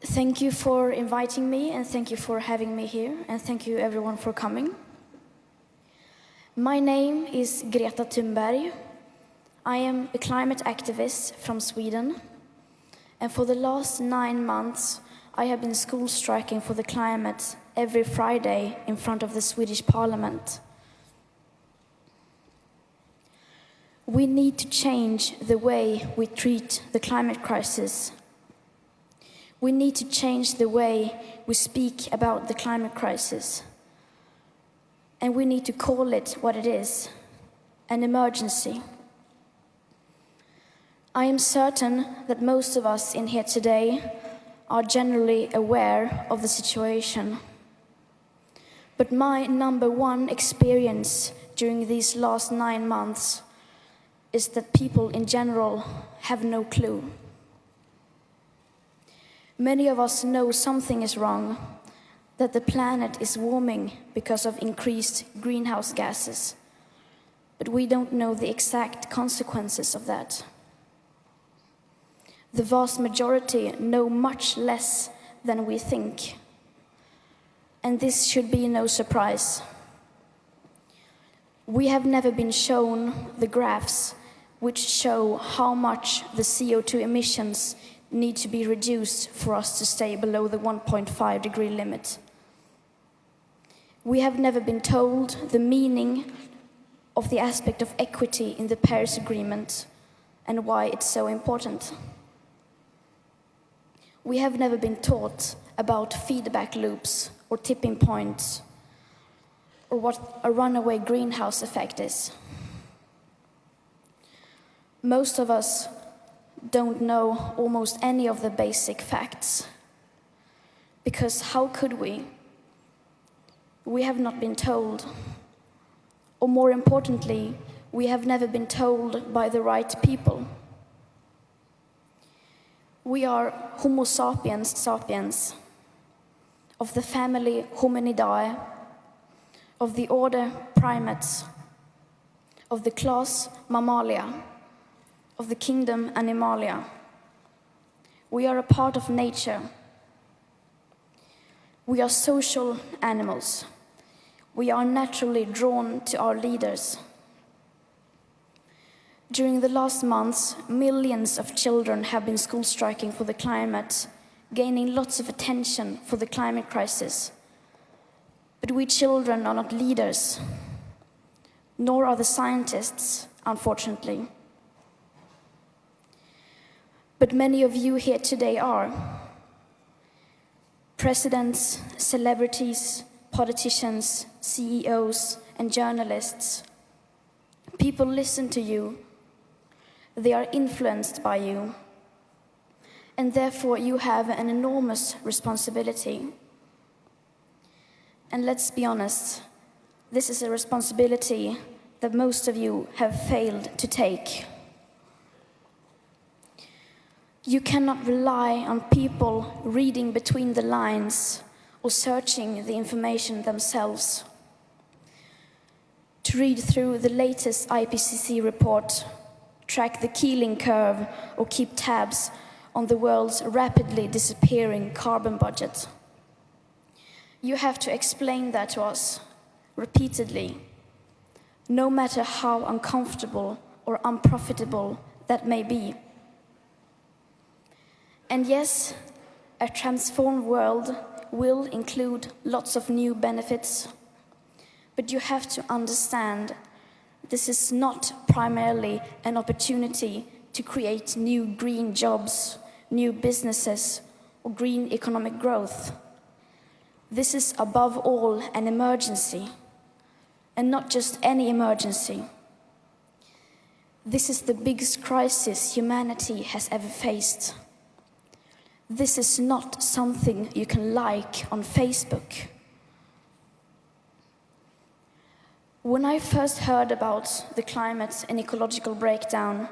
Thank you for inviting me and thank you for having me here and thank you everyone for coming. My name is Greta Thunberg. I am a climate activist from Sweden and for the last nine months I have been school striking for the climate every Friday in front of the Swedish parliament. We need to change the way we treat the climate crisis. We need to change the way we speak about the climate crisis. And we need to call it what it is, an emergency. I am certain that most of us in here today are generally aware of the situation. But my number one experience during these last nine months is that people in general have no clue. Many of us know something is wrong, that the planet is warming because of increased greenhouse gases, but we don't know the exact consequences of that the vast majority know much less than we think. And this should be no surprise. We have never been shown the graphs which show how much the CO2 emissions need to be reduced for us to stay below the 1.5 degree limit. We have never been told the meaning of the aspect of equity in the Paris Agreement and why it's so important. We have never been taught about feedback loops or tipping points or what a runaway greenhouse effect is. Most of us don't know almost any of the basic facts. Because how could we? We have not been told. Or more importantly, we have never been told by the right people. We are Homo sapiens sapiens, of the family Hominidae, of the order Primates, of the class Mammalia, of the kingdom Animalia. We are a part of nature. We are social animals. We are naturally drawn to our leaders. During the last months, millions of children have been school striking for the climate, gaining lots of attention for the climate crisis. But we children are not leaders, nor are the scientists, unfortunately. But many of you here today are. Presidents, celebrities, politicians, CEOs, and journalists. People listen to you they are influenced by you. And therefore, you have an enormous responsibility. And let's be honest, this is a responsibility that most of you have failed to take. You cannot rely on people reading between the lines or searching the information themselves. To read through the latest IPCC report track the Keeling curve, or keep tabs on the world's rapidly disappearing carbon budget. You have to explain that to us repeatedly, no matter how uncomfortable or unprofitable that may be. And yes, a transformed world will include lots of new benefits, but you have to understand this is not primarily an opportunity to create new green jobs, new businesses, or green economic growth. This is above all an emergency, and not just any emergency. This is the biggest crisis humanity has ever faced. This is not something you can like on Facebook. When I first heard about the climate and ecological breakdown,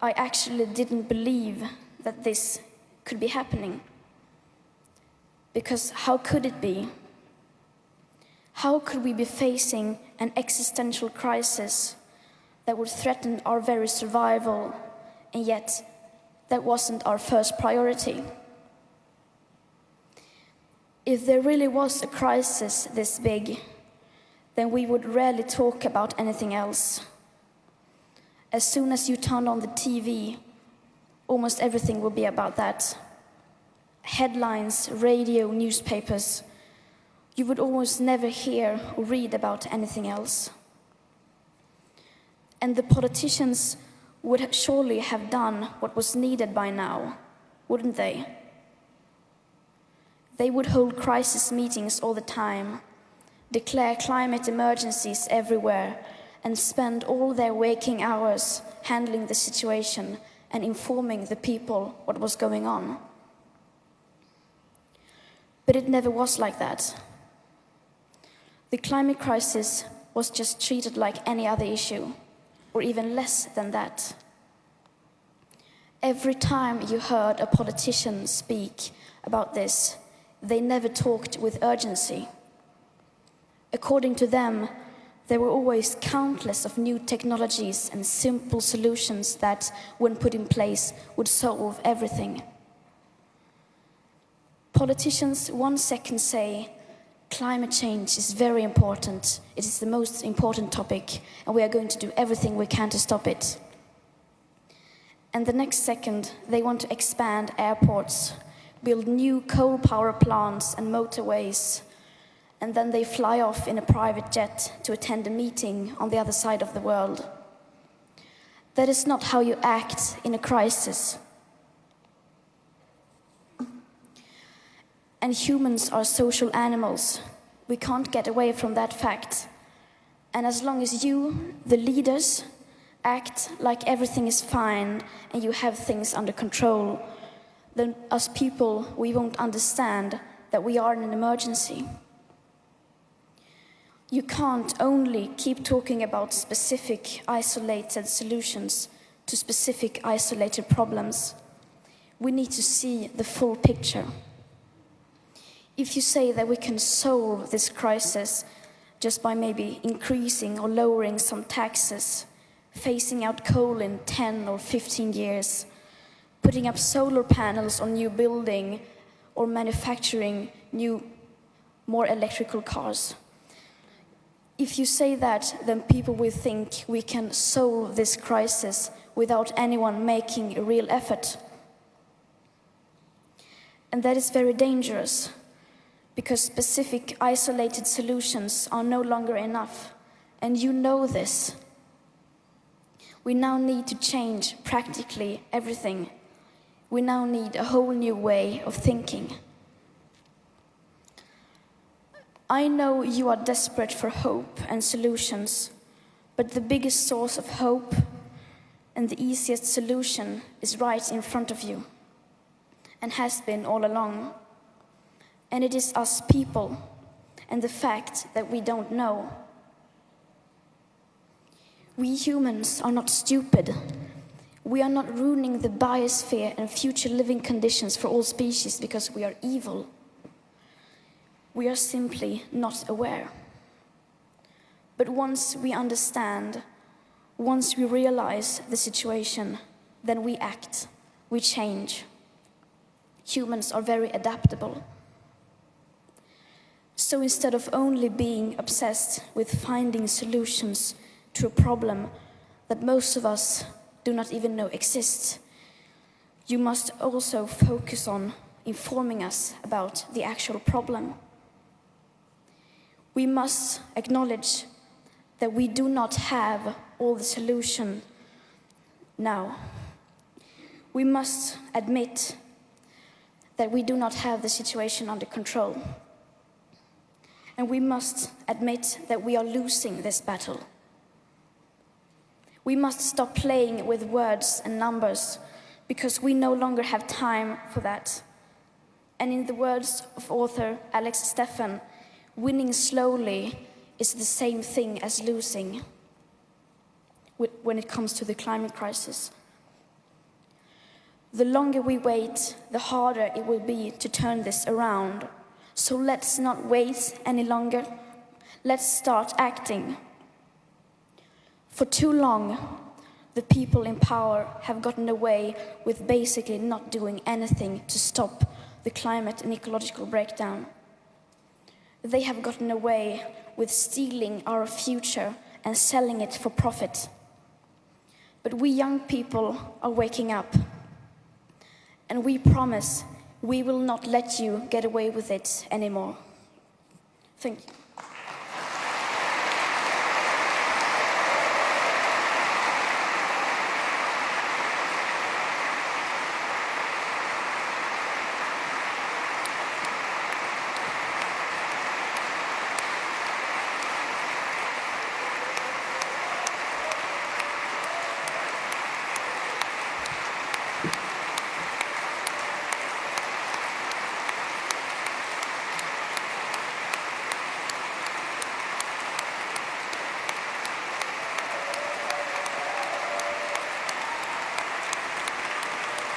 I actually didn't believe that this could be happening. Because how could it be? How could we be facing an existential crisis that would threaten our very survival, and yet that wasn't our first priority? If there really was a crisis this big, then we would rarely talk about anything else. As soon as you turn on the TV, almost everything will be about that. Headlines, radio, newspapers. You would almost never hear or read about anything else. And the politicians would surely have done what was needed by now, wouldn't they? They would hold crisis meetings all the time, declare climate emergencies everywhere, and spend all their waking hours handling the situation and informing the people what was going on. But it never was like that. The climate crisis was just treated like any other issue, or even less than that. Every time you heard a politician speak about this, they never talked with urgency. According to them, there were always countless of new technologies and simple solutions that, when put in place, would solve everything. Politicians one second say climate change is very important, it is the most important topic, and we are going to do everything we can to stop it. And the next second, they want to expand airports, build new coal power plants and motorways, and then they fly off in a private jet to attend a meeting on the other side of the world. That is not how you act in a crisis. And humans are social animals. We can't get away from that fact. And as long as you, the leaders, act like everything is fine and you have things under control, then us people, we won't understand that we are in an emergency. You can't only keep talking about specific isolated solutions to specific isolated problems. We need to see the full picture. If you say that we can solve this crisis just by maybe increasing or lowering some taxes, phasing out coal in 10 or 15 years, putting up solar panels on new building or manufacturing new, more electrical cars, if you say that, then people will think we can solve this crisis without anyone making a real effort. And that is very dangerous, because specific isolated solutions are no longer enough, and you know this. We now need to change practically everything. We now need a whole new way of thinking. I know you are desperate for hope and solutions, but the biggest source of hope and the easiest solution is right in front of you and has been all along. And it is us people and the fact that we don't know. We humans are not stupid. We are not ruining the biosphere and future living conditions for all species because we are evil. We are simply not aware. But once we understand, once we realize the situation, then we act, we change. Humans are very adaptable. So instead of only being obsessed with finding solutions to a problem that most of us do not even know exists, you must also focus on informing us about the actual problem we must acknowledge that we do not have all the solution now. We must admit that we do not have the situation under control. And we must admit that we are losing this battle. We must stop playing with words and numbers because we no longer have time for that. And in the words of author Alex Steffen, winning slowly is the same thing as losing when it comes to the climate crisis. The longer we wait, the harder it will be to turn this around. So let's not wait any longer. Let's start acting. For too long, the people in power have gotten away with basically not doing anything to stop the climate and ecological breakdown. They have gotten away with stealing our future and selling it for profit. But we young people are waking up. And we promise we will not let you get away with it anymore. Thank you.